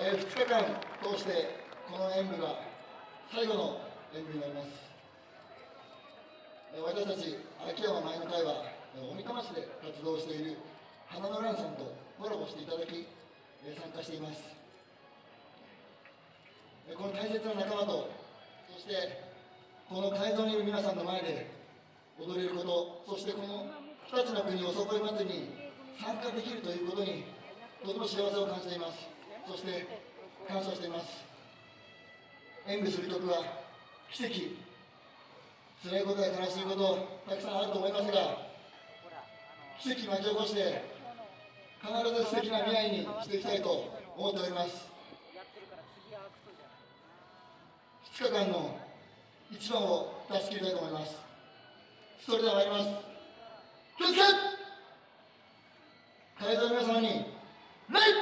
えー、2日間通してこの演舞が最後の演舞になります、えー、私たち秋山前の会は大三釜市で活動している花の蘭さんとコラボしていただき、えー、参加しています、えー、この大切な仲間とそしてこの会場にいる皆さんの前で踊れることそしてこの日立の国おそこい祭りに参加できるということにとても幸せを感じています。そして感謝しています。演舞する曲は奇跡。辛いことや悲しいことたくさんあると思いますが奇跡巻き起こして必ず素敵な未来にしていきたいと思っております。2日間の一番を出し切りたいと思います。それでは参ります。気をつけ。会場の皆様に礼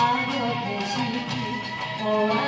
あの景色